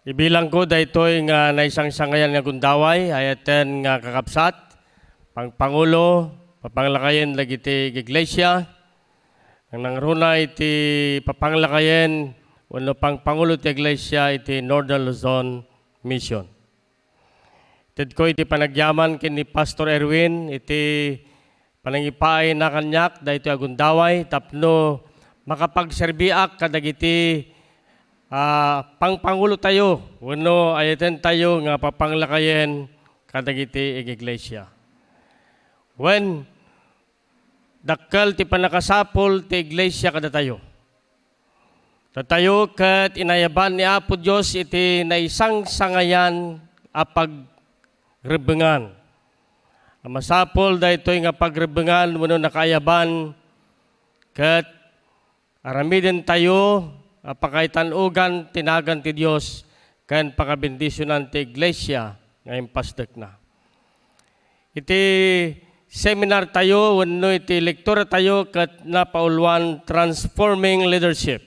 Ibilang ko daytoy nga naisang sangayan nga gundaway ayaten nga kakapsat pang pangulo papanglakayen lagi ti iglesia ang nangruna iti papanglakayen wano pang pangulo ti iglesia iti Northern Luzon Mission. Ted ko iti panagyaman kin ni Pastor Erwin iti panangipay na kanyak daytoy agundaway tapno makapagserbiak kadagiti Ah, pangpangulo tayo, wano ayaten tayo nga papanglakayen kadagiti ig iglesia. When dakkel ti panakasapol ti iglesia kada tayo. Tatayo kat inayaban ni Apo Dios iti naisang sangayan apag rebengan. Masapol daytoy nga pagrebengan wano nakayaban kat aramiden tayo apakaitanugan tinagan ti Dios ken pakabendisyonan ti iglesia nga impastek na. Iti seminar tayo wenno iti lektura tayo ket napaulwan transforming leadership.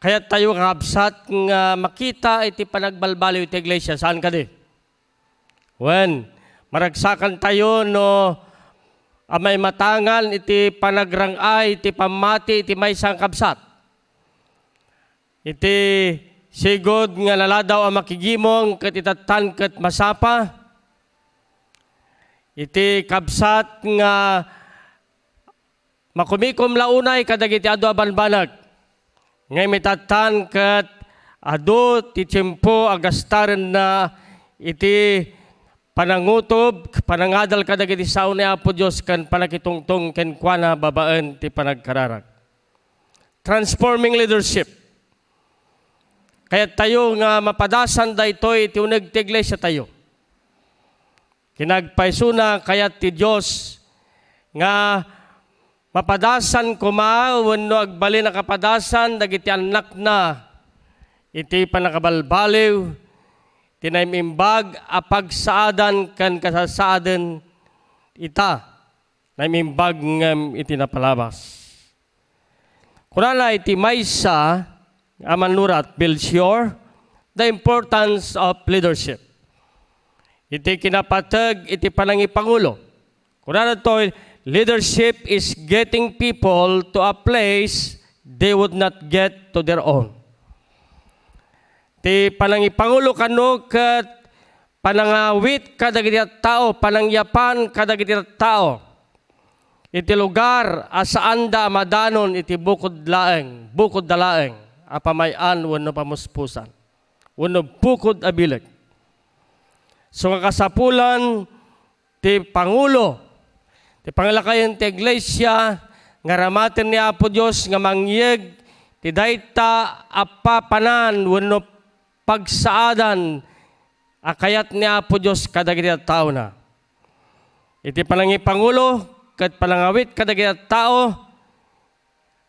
Kaya tayo kakabsat nga makita iti panagbalbaliw iti iglesia. Saan ka di? When maragsakan tayo no amay matangal iti panagrangay iti pamati iti may kabsat. Iti sigod nga laladaw ang makigimong ket itatan ket masapa. Iti kabsat nga makumikom launay kadagiti adu abanbanag. Ngay mitatan ket adu ti tiyempo agastaren na iti panangutob, panangadal ka dagiti sao ni Apo Diyos kan panakitungtong ken kuana babaen ti panagkararag. Transforming leadership. Kaya tayo nga mapadasan daytoy ti uneg ti iglesia tayo. Kinagpaisuna kayat ti Dios nga mapadasan kuma wenno agbalin na kapadasan dagiti anak na iti panakabalbaliw tinaymimbag apag saadan kan kasasaadan ita naymimbag ngem iti napalabas. Kunala iti maysa aman nurat Belchior the importance of leadership. Iti kinapatag iti panangipangulo. Kunala to leadership is getting people to a place they would not get to their own ti panangipangulo kano ket panangawit kadagiti tao, panangyapan kadagiti tao. Iti lugar asaan da madanon iti bukod laeng, bukod dalaeng, apamayan wano pamuspusan. Wano bukod abileg. So nga kasapulan ti Pangulo, ti pangalakayan ti Iglesia, nga ramaten ni Apo Diyos nga mangyeg ti dayta apapanan wano pagsaadan akayat ni Apo Diyos kadagiti tao na. Iti palangi Pangulo, kat palangawit kadagiti tao,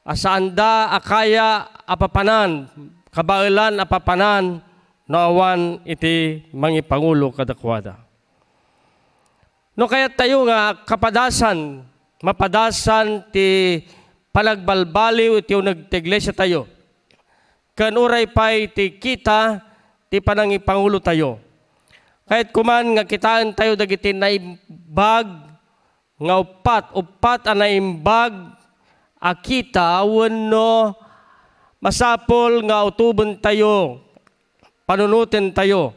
asaanda akaya apapanan, kabailan apapanan, naawan iti mangi Pangulo kadakwada. No kaya tayo nga kapadasan, mapadasan ti palagbalbaliw iti unag iglesia tayo. Kanuray pa'y ti kita ti panangi pangulo tayo. Kahit kuman nga kitaan tayo dagiti naimbag nga upat, upat ang naimbag akita wano masapol nga utubon tayo, panunutin tayo,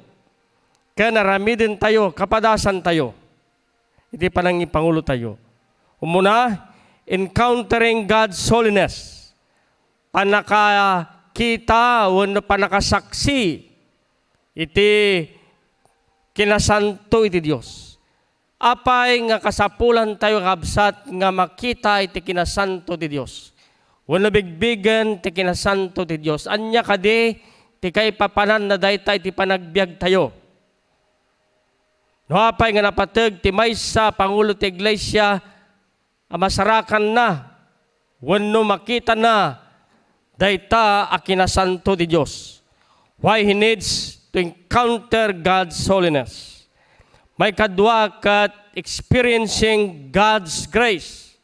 kaya naramidin tayo, kapadasan tayo. Iti panangi pangulo tayo. Umuna, encountering God's holiness. Panakakita, wano panakasaksi iti kinasanto iti Dios. Apay nga kasapulan tayo kabsat nga makita iti kinasanto ti Dios. Wala bigbigan ti kinasanto ti Dios. Anya kadi ti kay papanan na dayta iti panagbiag tayo. No apay nga napateg ti maysa pangulo ti iglesia amasarakan na wenno makita na dayta a kinasanto ti Dios. Why he needs to encounter God's holiness. May kadwa kat experiencing God's grace.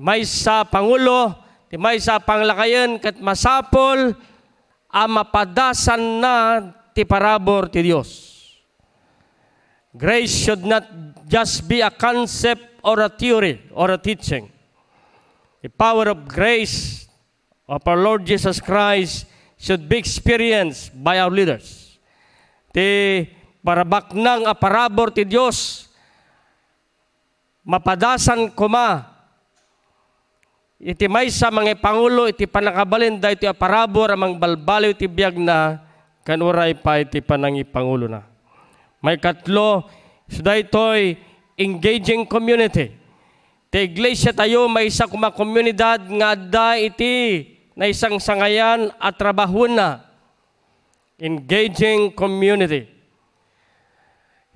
may sa Pangulo, may sa panglakayan, kat masapol, ang mapadasan na ti parabor ti Dios. Grace should not just be a concept or a theory or a teaching. The power of grace of our Lord Jesus Christ should be experienced by our leaders. Ti parabak ng a parabor ti Dios mapadasan kuma iti may sa mga pangulo iti panakabalin da iti aparabor amang balbaliw iti biyag na kanuray pa iti panangi pangulo na. May katlo, suda ito'y engaging community. Ti iglesia tayo may isa kuma komunidad nga da iti na isang sangayan at trabahon na. Engaging community.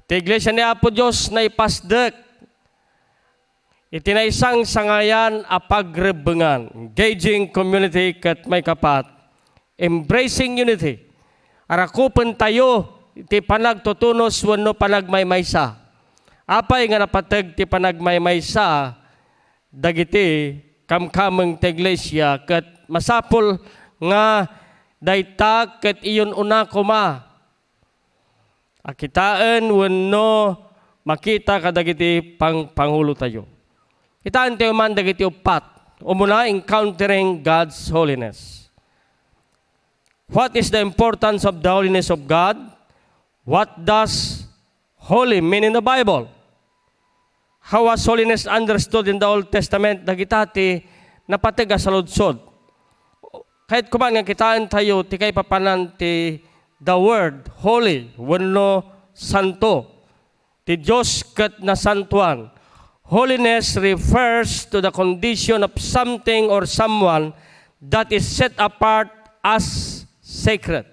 Ti iglesia ni Apo Diyos na ipasdek Iti na isang sangayan a pagrebengan, engaging community kat may kapat, embracing unity. Arakupan tayo, iti panagtutunos wano panagmaymaysa. Apay nga napatag ti panagmaymaysa, dagiti kamkameng ti iglesia, kat masapol nga dayta kat iyon una kuma. Akitaan wano makita kadagiti pang pangulo tayo. Itaan tayo man dagiti upat. Umuna, encountering God's holiness. What is the importance of the holiness of God? What does holy mean in the Bible? How was holiness understood in the Old Testament? Dagitati napatiga sa ludsod. Kahit kuman nga kitaan tayo, ti kay papanan ti the word holy, wano santo. Ti Diyos kat na santuan. Holiness refers to the condition of something or someone that is set apart as sacred.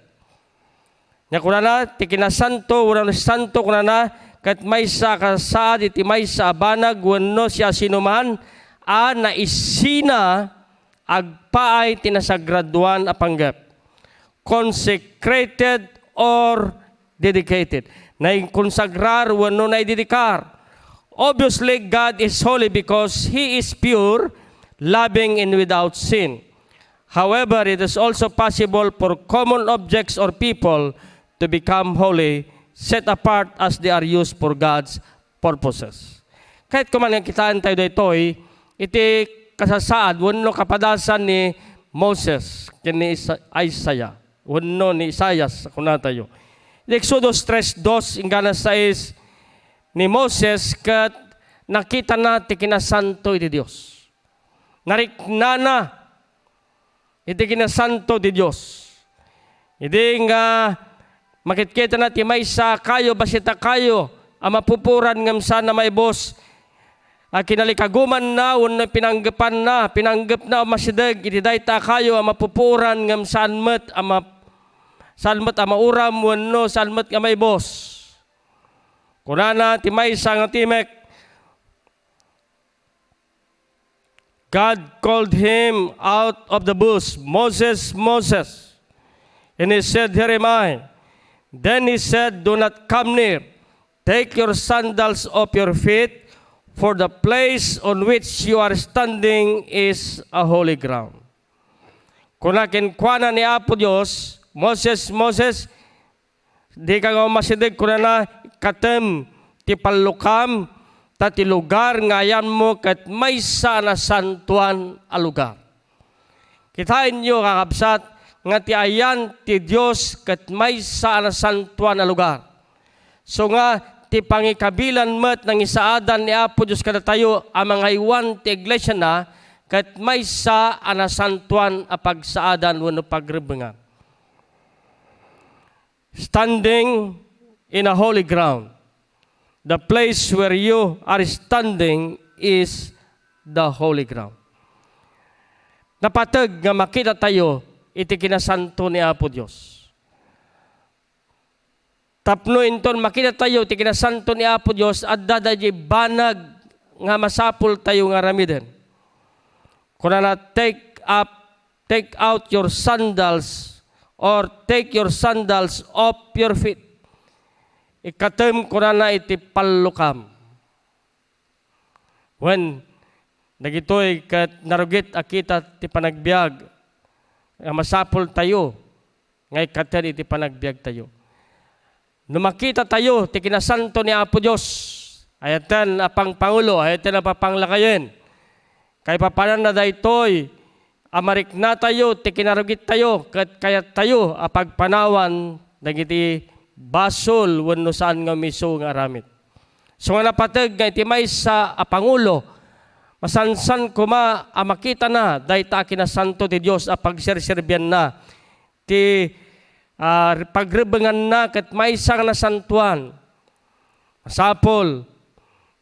Nga kuna na, ti kinasanto, na santo kuna na, kat may sa kasaad, iti may sa abanag, wano siya sinuman, a na isina, agpaay tinasagraduan a panggap. Consecrated or dedicated. Na konsagrar, wano na ididikar Obviously, God is holy because He is pure, loving, and without sin. However, it is also possible for common objects or people to become holy, set apart as they are used for God's purposes. Kahit kuman ang kitaan tayo dito, iti kasasaad, wano kapadasan ni Moses, kini Isaiah, wano ni Isaias, kuna tayo. Exodus 3.2, ingana 6, ni Moses kat nakita natin kinasanto iti Diyos. Nariknana iti kinasanto di Diyos. Hindi nga makitkita natin may sa kayo, basita kayo, ang mapupuran ngam sana may boss, at kinalikaguman na, unay pinanggapan na, pinanggap na masidag, iti dayta kayo, ang mapupuran ngam sanmet, ang map, sanmet, ang mauram, wano, sanmet nga may boss. Kunana, timay sang timek. God called him out of the bush, Moses, Moses. And he said, Here am I. Then he said, Do not come near. Take your sandals off your feet, for the place on which you are standing is a holy ground. Kuna kinkwana ni Apo Diyos, Moses, Moses, di ka nga masidig kuna na katem ti palukam ta ti lugar ngayan mo kat may sana santuan a lugar. Kitain nyo kakabsat nga ti ayan ti Dios kat may sana santuan a lugar. So nga ti pangikabilan met ng isaadan ni Apo Dios kada tayo ang mga iwan ti iglesia na kat may sa ana santuan a pagsaadan wano pagrebengan. Standing in a holy ground. The place where you are standing is the holy ground. Napatag nga makita tayo, iti kinasanto ni Apo Diyos. Tapno inton makita tayo, iti kinasanto ni Apo Diyos, at dadaji banag nga masapul tayo nga ramiden. Kuna na take up, take out your sandals or take your sandals off your feet ikatem ko na iti palukam. When Dagitoy kat narugit akita ti panagbiag nga masapol tayo ngay kater iti panagbiag tayo. Numakita tayo ti kinasanto ni Apo Dios. Ayatan apang pangulo, ayatan apapanglakayen. Kay papanan na daytoy amarik na tayo ti kinarugit tayo kat kaya tayo apagpanawan dagiti basol wenno saan nga miso nga aramid. So nga napatag nga iti may sa apangulo Masansan kuma a makita na dayta kinasanto ti Dios a pagserserbian na ti uh, pagrebengan na ket maysang na santuan. Masapol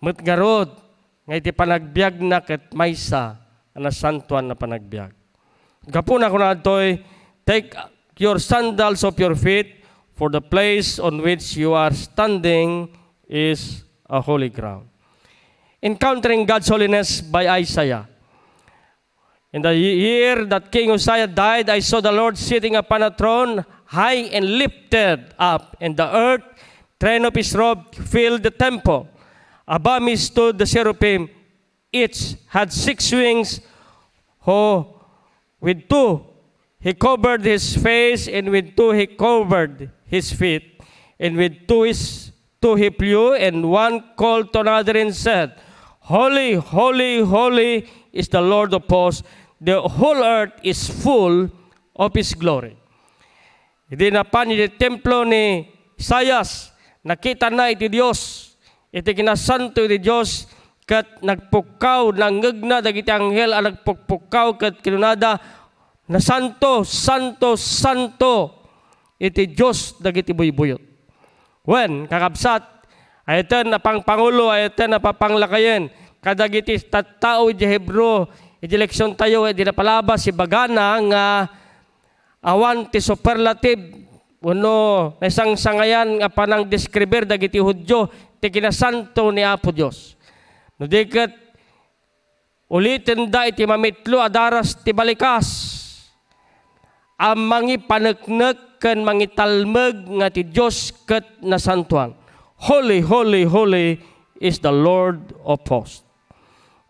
met garod nga iti panagbiag na ket maysa na santuan na panagbiag. Gapuna ko na toy take your sandals of your feet for the place on which you are standing is a holy ground. Encountering God's Holiness by Isaiah. In the year that King Uzziah died, I saw the Lord sitting upon a throne, high and lifted up, and the earth, train of his robe, filled the temple. Above me stood the seraphim. Each had six wings, who with two he covered his face, and with two he covered his feet, and with two, his, two he flew, and one called to another and said, Holy, holy, holy is the Lord of hosts. The whole earth is full of His glory. Hindi na pa ni templo ni Isayas, nakita na iti Diyos, iti kinasanto iti Diyos, kat nagpukaw, nanggagna, dagiti anghel, ang nagpukaw, kat kinunada, na santo, santo, santo, iti Diyos, dagiti buybuyot. When, kakabsat, Ayatan na pang pangulo, ayatan na papanglakayen. Kadagiti tattao di Hebro, iti leksyon tayo, iti napalabas si bagana nga awan ti superlative uno isang sangayan nga panang deskriber dagiti Hudyo ti kinasanto ni Apo Dios. No diket ulitin da iti mamitlo adaras ti balikas ang mangi paneknek ken mangi talmeg nga ti Dios ket nasantuan. Holy, holy, holy is the Lord of hosts.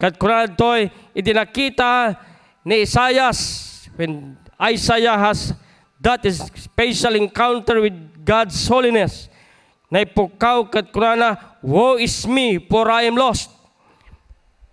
Kat kunad to'y idinakita ni Isaiah when Isaiah has that special encounter with God's holiness. Na ipukaw kat kunana, Woe is me, for I am lost.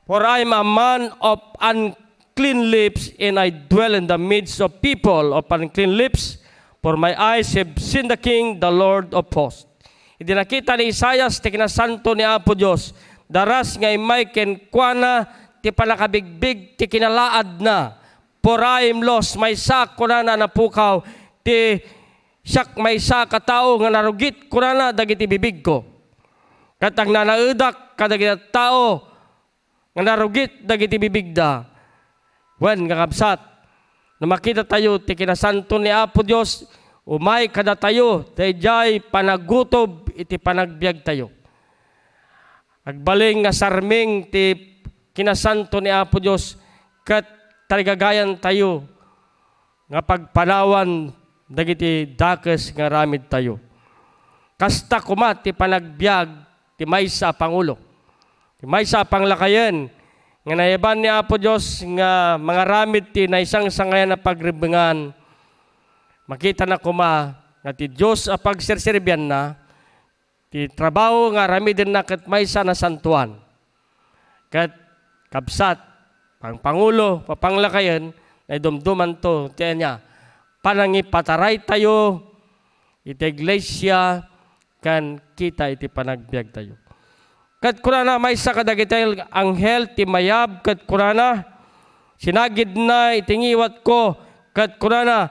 For I am a man of unclean lips, and I dwell in the midst of people of unclean lips, for my eyes have seen the King, the Lord of hosts. Idinakita ni Isayas, ti kinasanto ni Apo Diyos, daras nga imay ken kuana, ti palakabigbig, ti kinalaad na, poraim los, may sak kuna na napukaw, ti siyak may sa katao nga narugit kuna na dagiti bibig ko. Katang nanaudak kadagiti tao nga narugit dagiti bibig da. Wen kakabsat, na makita tayo ti kinasanto ni Apo Diyos, umay kada tayo, dayjay panagutob iti panagbiag tayo. Agbaling nga sarming ti kinasanto ni Apo Dios kat tarigagayan tayo nga pagpanawan dagiti dakes nga ramid tayo. Kasta kuma ti panagbiag ti maysa pangulo. Ti maysa panglakayen nga nayaban ni Apo Dios nga mga ramid ti naisang sangayan na pagribengan makita na kuma nga ti Dios a pagserserbian na ti trabaho nga rami din na kat sana santuan. Kat kabsat, pang pangulo, papanglakayan, na dumduman to, tiyan niya, panangi pataray tayo, iti iglesia, kan kita iti panagbiag tayo. Kat kurana may sa kadagitay anghel ti mayab, kat kurana, sinagid na itingiwat ko, kat kurana,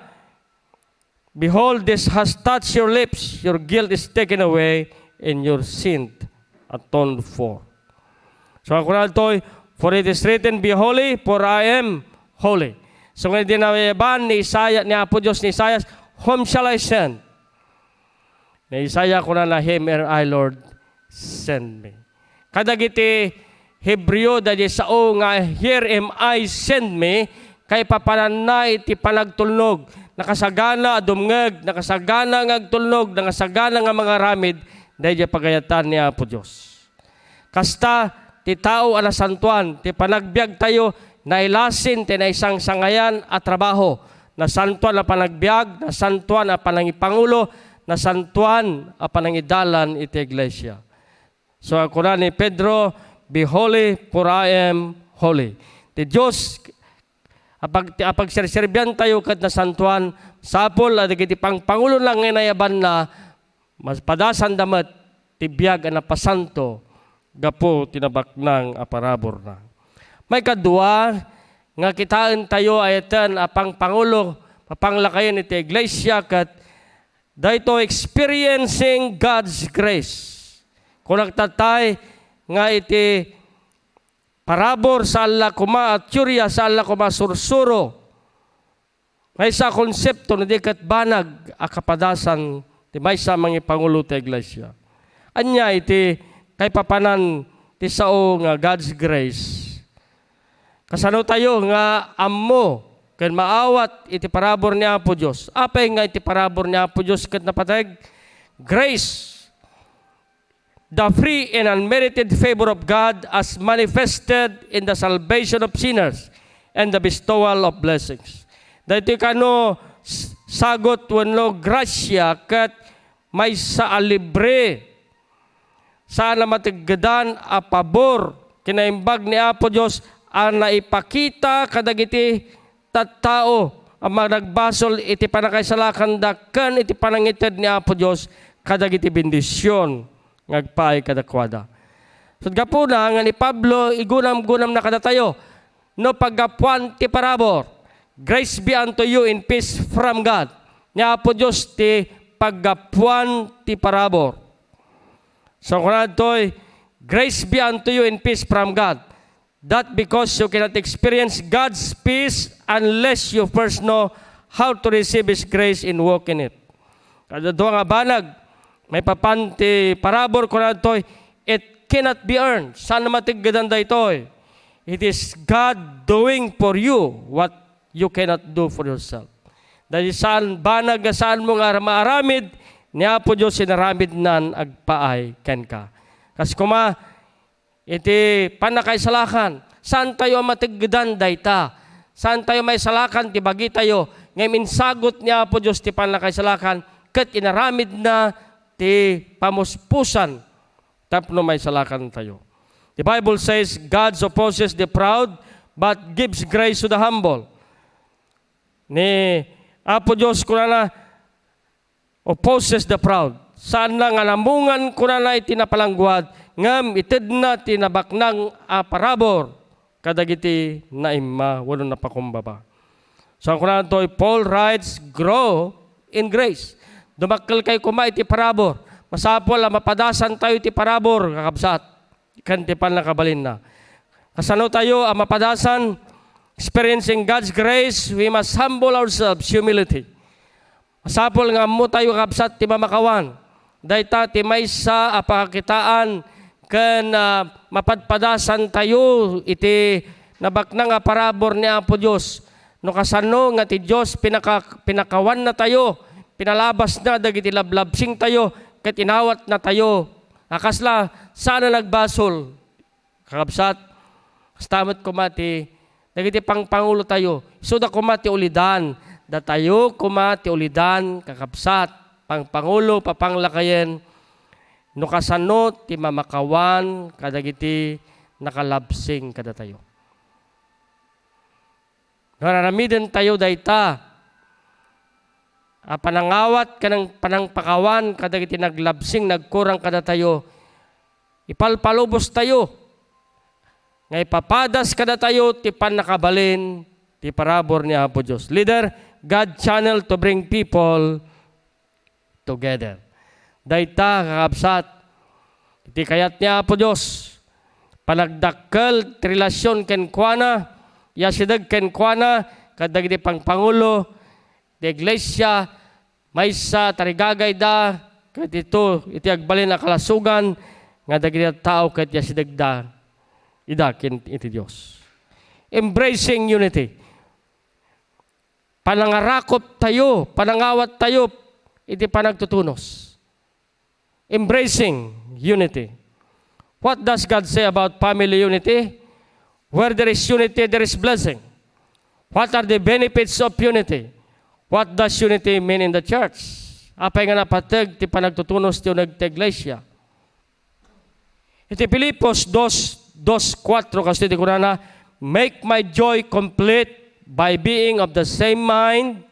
Behold, this has touched your lips, your guilt is taken away, and your sin atoned for. So ako na ito, for it is written, Be holy, for I am holy. So ngayon dinawayaban ni Isaiah, ni Apo Diyos ni Isaiah, Whom shall I send? Ni Isaiah ko na na, Him and I, Lord, send me. Kadagiti Hebreo dadi sao nga, Here am I, send me, kay papananay iti panagtulnog, nakasagana adumngeg, nakasagana nga agtulnog, nakasagana nga mga ramid, dahil pagayatan ni Apo Diyos. Kasta, ti tao ana santuan, ti panagbiag tayo na ilasin ti na isang sangayan at trabaho. Na santuan na panagbiag, na santuan na panangipangulo, na santuan a panangidalan iti iglesia. So ako na ni Pedro, be holy for I am holy. Ti Diyos, apag, apag serserbian tayo kat na santuan, sapol, at iti pang pangulo lang nginayaban na, mas padasan damat, tibiyag na pasanto, gapo tinabak ng aparabor na. May kadua, nga kitaan tayo ayatan apang pangulo, papanglakayan iti iglesia kat dahito experiencing God's grace. Kung nagtatay nga iti parabor sa Allah kuma at tsurya sa Allah kuma sursuro. May sa konsepto na di banag akapadasan ti may sa mga pangulo ti iglesia. Anya iti kay papanan ti sao nga God's grace. Kasano tayo nga ammo ken maawat iti parabor ni Apo Dios. Apay nga iti parabor ni Apo Dios ket napatag grace the free and unmerited favor of God as manifested in the salvation of sinners and the bestowal of blessings. Dahito kano sagot wenno grasya ket may sa libre sana matiggadan a pabor kinaimbag ni Apo Dios ang naipakita kadagiti tattao ang mga nagbasol iti panakaisalakan dakkan iti panangited ni Apo Dios kadagiti bendisyon ngagpaay kadakwada. So gapo na nga ni Pablo igunam-gunam na kada tayo no paggapuan ti parabor. Grace be unto you in peace from God. Ni Apo Dios ti paggapuan ti parabor. So kunad toy grace be unto you in peace from God. That because you cannot experience God's peace unless you first know how to receive His grace and walk in it. Kada nga banag, may papanti parabor ko na it cannot be earned. Saan matiggadan da ito? It is God doing for you what you cannot do for yourself. Dahil saan banag saan mo nga maaramid, niya po Diyos sinaramid nan agpaay ken ka. Kasi kuma, iti panakay salakan, saan tayo matiggadan dayta? Saan tayo may salakan, ti bagi tayo, ngayon insagot niya po Diyos ti panakay salakan, kat inaramid na ti pamuspusan tapno may salakan tayo. The Bible says, God opposes the proud, but gives grace to the humble. Ni Apo Diyos ko na opposes the proud. Saan na nga namungan ko na itinapalangguad, ngam itid na tinabak ng aparabor, kadagiti na imma, wala na pakumbaba. So ang kunan to, Paul writes, grow in grace. Dumakkel kay kuma iti parabor. Masapol mapadasan tayo iti parabor, kakabsat. Kanti pan nakabalin na. Kasano tayo ang mapadasan, experiencing God's grace, we must humble ourselves, humility. Masapol nga mo tayo kakabsat ti mamakawan. Dahita ti may sa apakakitaan ken uh, mapadpadasan tayo iti nabakna nga parabor ni Apo Dios. No kasano nga ti Dios pinaka, pinakawan na tayo pinalabas na dagiti lablabsing tayo, ket inawat na tayo. Akasla, sana nagbasol. Kakabsat, kastamat kumati, dagiti pangpangulo tayo. So da kumati ulidan, da tayo kumati ulidan, kakabsat, pangpangulo, papanglakayen, no kasano ti mamakawan, kadagiti nakalabsing kada tayo. Naramiden tayo dayta, uh, panangawat kanang panangpakawan kadagiti naglabsing nagkurang kada tayo ipalpalubos tayo nga ipapadas kada tayo ti panakabalin ti parabor ni Apo Dios leader God channel to bring people together. Dayta kakabsat iti kayat niya Apo Dios panagdakkel ti relasyon ken kuana yasideg ken kuana kadagiti pangpangulo di iglesia may tarigagay da ket ito iti agbalin na kalasugan nga dagiti tao ket ya sidagda idakin iti Dios embracing unity panangarakop tayo panangawat tayo iti panagtutunos embracing unity What does God say about family unity? Where there is unity, there is blessing. What are the benefits of unity? What does unity mean in the church? Apay nga napatag, ti panagtutunos ti unag iglesia. Iti Pilipos 2, 2, 4, kasi ti kunana, Make my joy complete by being of the same mind,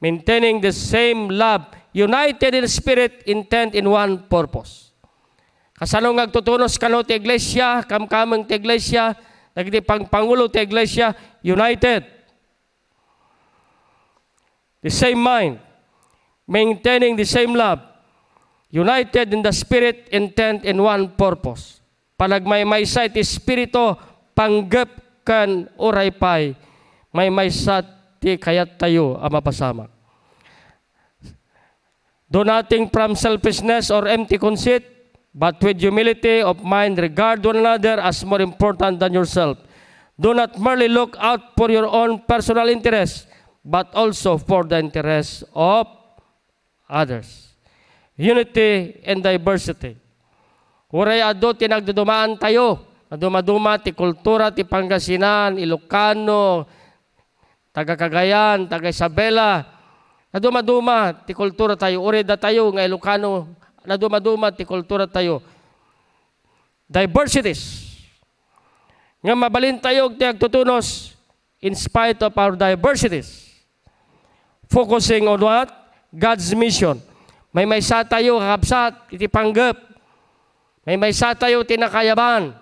maintaining the same love, united in spirit, intent in one purpose. Kasano nga agtutunos kano ti iglesia, kamkamang ti iglesia, nagiti pang pangulo ti iglesia, united. The same mind, maintaining the same love, united in the spirit, intent in one purpose. Panagmay may sa ti spirito, panggap kan oray pay, may may sa ti kayat tayo ang mapasama. Do nothing from selfishness or empty conceit, but with humility of mind regard one another as more important than yourself. Do not merely look out for your own personal interest, but also for the interest of others. Unity and diversity. Uray ado tinagdudumaan tayo. Maduma-duma ti kultura ti Pangasinan, Ilocano, taga Cagayan, taga Isabela. Naduma-duma ti kultura tayo. Uri da tayo nga Ilocano. Naduma-duma ti kultura tayo. Diversities. Nga mabalin tayo ti agtutunos in spite of our diversities. Focusing on what? God's mission. May may sa tayo kakabsat, iti panggap. May may sa tayo tinakayaban.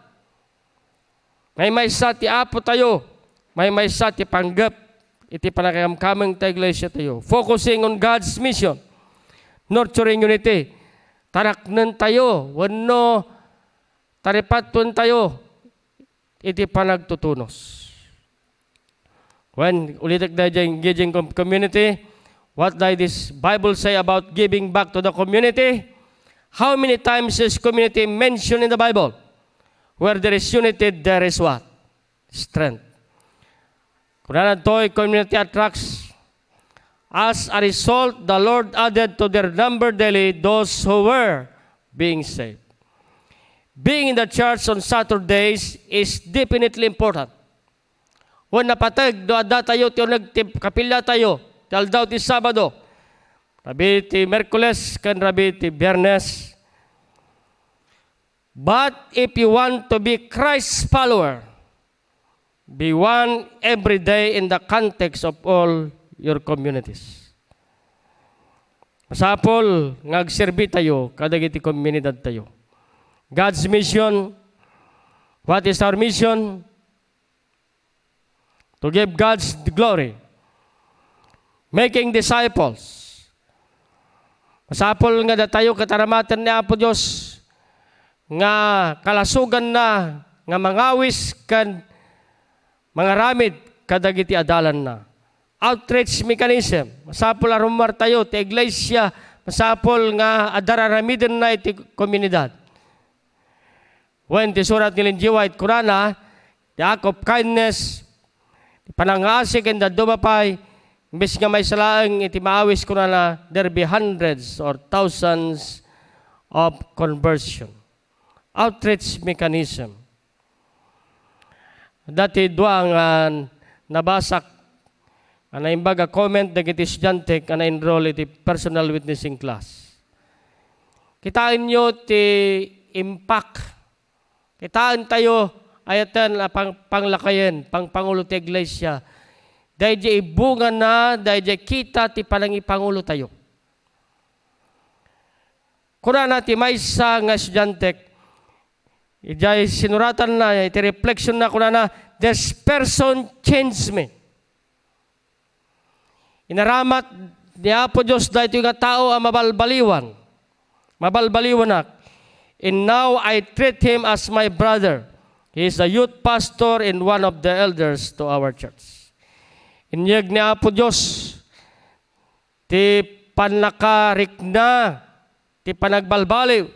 May may sa ti apo tayo. May may sa ti panggap. Iti panakakamkamang ta iglesia tayo. Focusing on God's mission. Nurturing unity. Taraknan tayo. Wano taripatun tayo. Iti panagtutunos. When ulitak na engaging com- community, what does this Bible say about giving back to the community? How many times is community mentioned in the Bible? Where there is unity, there is what? Strength. Kung na to'y community attracts, as a result, the Lord added to their number daily those who were being saved. Being in the church on Saturdays is definitely important. Kung napatag, do ada tayo, tiyo nagkapilya tayo, tal daw ti Sabado, rabi ti Merkules, kan rabi ti Biyernes, But if you want to be Christ's follower, be one every day in the context of all your communities. Masapol, ngagserbi tayo, kadagiti komunidad tayo. God's mission, what is our mission? To give God's glory. Making disciples. Masapol nga da tayo kataramatan ni Apo Diyos, nga kalasugan na nga mangawis kan mga ramid kadagiti adalan na. Outreach mechanism. Masapol arumar tayo ti iglesia masapol nga adararamiden na iti komunidad. When ti surat ni Linji White Kurana, the act of kindness, panangasik and the dumapay, imbes nga may salaang iti maawis ko na there be hundreds or thousands of conversion outreach mechanism. Dati duang uh, nabasak ana imbaga comment dagiti estudyante kana enroll iti personal witnessing class. Kitain nyo ti impact. Kitaan tayo ayatan na pang, panglakayen, pang pangulo ti iglesia. Dahil di ibunga na, dahil di kita ti palangi pangulo tayo. Kuna na ti may sa nga estudyante, Ijay sinuratan na, iti reflection na kuna na, this person changed me. Inaramat ni Apo Diyos dahil ito nga tao ang mabalbaliwan. Mabalbaliwan na. And now I treat him as my brother. He is a youth pastor and one of the elders to our church. Inyag ni Apo Diyos, ti panlakarik na, ti panagbalbaliw,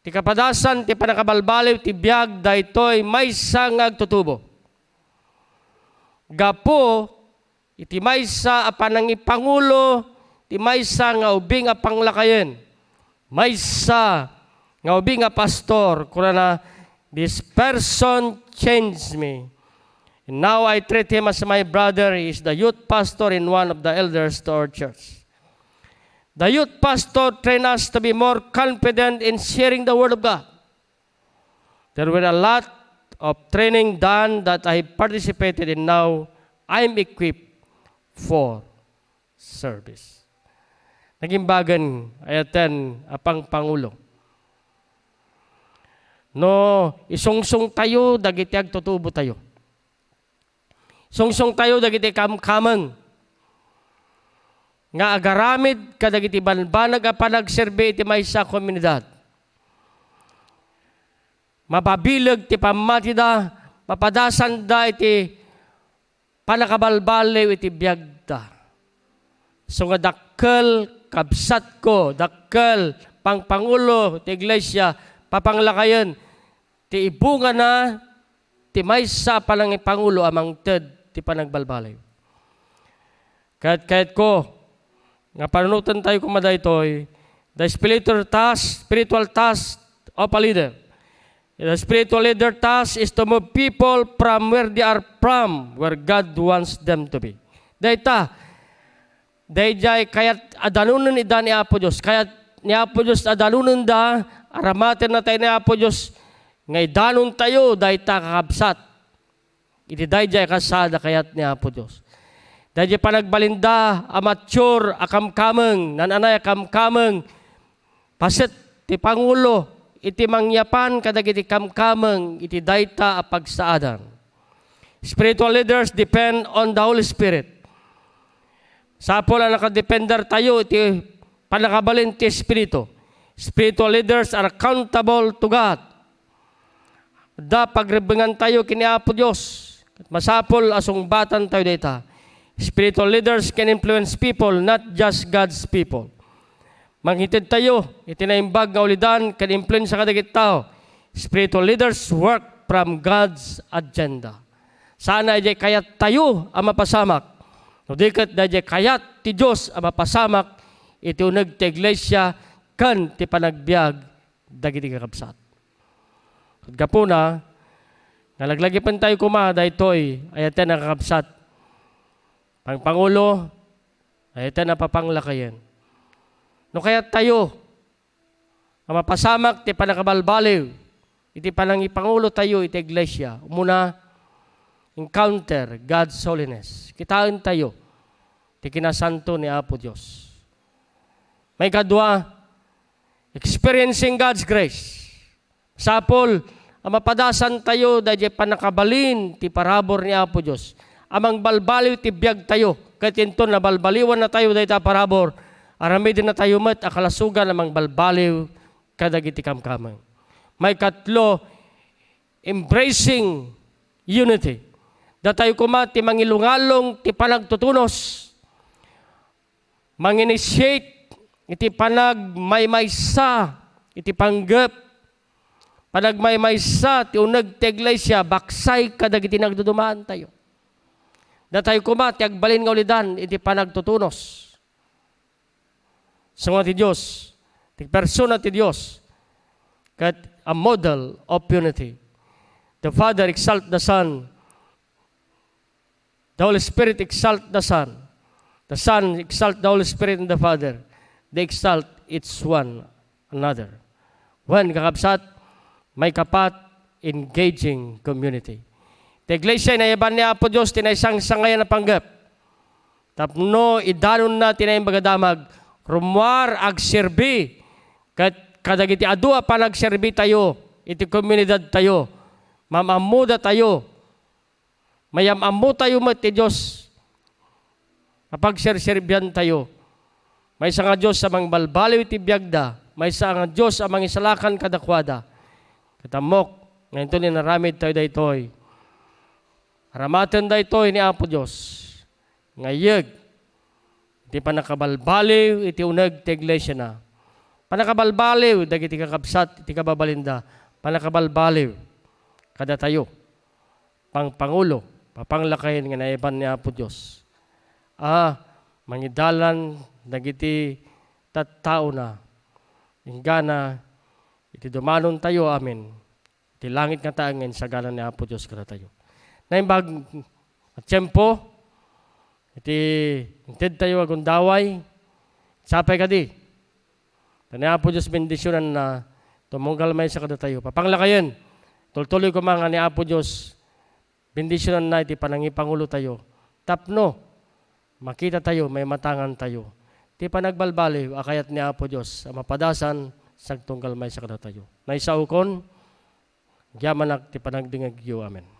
Ti kapadasan, ti panakabalbaliw, ti biyag, daytoy may sangag tutubo. Gapo, iti may sa apanang ipangulo, ti may sa nga ubing apanglakayen. May sa nga ubi nga pastor, kuna na, this person changed me. And now I treat him as my brother. He is the youth pastor in one of the elders to our church. The youth pastor trained us to be more confident in sharing the word of God. There were a lot of training done that I participated in now. I'm equipped for service. Naging bagan ay attend apang Pangulo. No, isungsong tayo, dagiti agtutubo tayo. Sungsong tayo, dagiti kamkamang. Nga agaramid, kadagiti banbanag a panagserbe iti may sa komunidad. Mapabilag ti pamatida, mapadasan da iti panakabalbalew iti biyagda. So nga dakkel kabsat ko, dakkel pangpangulo ti iglesia, papanglakayan, ti ibunga na, ti maysa palang ipangulo amang ted ti panagbalbalay. Kahit kahit ko, nga panunutan tayo kumada ito'y, the spiritual task, spiritual task of a leader. The spiritual leader task is to move people from where they are from, where God wants them to be. Dayta, dayjay kayat adanunan ida ni Apo Diyos, kayat ni Apo Diyos adanunan da, aramaten na tayo ni Apo Diyos, ngay danon tayo, dayta kakabsat. Iti dayjay kasada kayat ni Apo Diyos. Dayjay panagbalinda, amature, akamkameng, nananay akamkameng, pasit ti Pangulo, iti mangyapan kadagiti kamkameng, iti dayta a pagsaadan. Spiritual leaders depend on the Holy Spirit. Sa po na nakadepender tayo, iti panakabalin ti Espiritu. Spiritual leaders are accountable to God. Da pagrebengan tayo kini Apo Diyos. Masapol asong batan tayo data. Spiritual leaders can influence people, not just God's people. Manghitid tayo, itinaimbag nga ulidan, can influence sa kadagit tao. Spiritual leaders work from God's agenda. Sana ay kayat tayo ang mapasamak. No dikat na kayat ti Diyos ang mapasamak, iti unag ti iglesia, kan ti panagbiag, dagiti kakabsat. At gapuna, nalaglagi pan tayo kumada ito'y ayaten na kakabsat. Pang Pangulo, ayaten na papanglakayan. No kaya tayo, ang mapasamak ti panakabalbaliw, iti panang ipangulo tayo iti iglesia. Muna, encounter God's holiness. Kitaan tayo, ti kinasanto ni Apo Diyos. May kadwa, experiencing God's grace. Sapol, ang mapadasan tayo dahil panakabalin ti parabor ni Apo Diyos. Amang balbaliw ti biyag tayo. Kahit ito na balbaliwan na tayo dahil ta parabor. Arami din na tayo mat akalasugan amang balbaliw kadagiti kamkamang. May katlo, embracing unity. Da tayo kumati mangilungalong ti panagtutunos. Manginitiate iti panag maymaysa iti panggap panagmaymaysa ti unag ti iglesia baksay kadagiti nagdudumaan tayo. Da tayo kumati agbalin nga ulidan iti panagtutunos. Sa mga ti Diyos, ti persona ti Diyos, kat a model of unity. The Father exalt the Son, The Holy Spirit exalt the Son. The Son exalt the Holy Spirit and the Father. They exalt each one another. When kakabsat, may kapat, engaging community. The iglesia na iban ni Apo Diyos, tinaysang sangayan na panggap. Tapno, idanon na tinayang bagadamag, rumwar ag serbi. Kat kadagiti adua pa nagserbi tayo, iti komunidad tayo, mamamuda tayo, Mayamamu tayo mati Diyos. Kapag sirsirbyan tayo. May isa nga Diyos sa mga balbaliw iti biyagda. May isa nga Diyos sa mga isalakan kadakwada. Katamok, ngayon ito ni naramid tayo daytoy. Aramatan daytoy ni Apo Diyos. Ngayag, iti panakabalbaliw, iti unag ti iglesia na. Panakabalbaliw, dagiti kakabsat, iti kababalinda. Panakabalbaliw, kada tayo, pang Pangulo, papanglakayin nga naiban ni Apo Diyos. Ah, mangidalan, nagiti tattao na, ingana, iti dumanon tayo, amin. Iti langit nga taangen sa galan ni Apo Diyos kada tayo. Naimbag at tiyempo, iti inted tayo agundaway, sapay kadi. Tani Apo Diyos bendisyonan na tumunggal may sa kada tayo. Papanglakayin, tultuloy ko mga ni Apo Diyos, bendisyonan na iti panangipangulo tayo. Tapno, makita tayo, may matangan tayo. Ti panagbalbali, akayat ni Apo Diyos, ang mapadasan, sagtunggal may sa kada tayo. Naisaukon, Yaman ti panagdingag yu. Amen.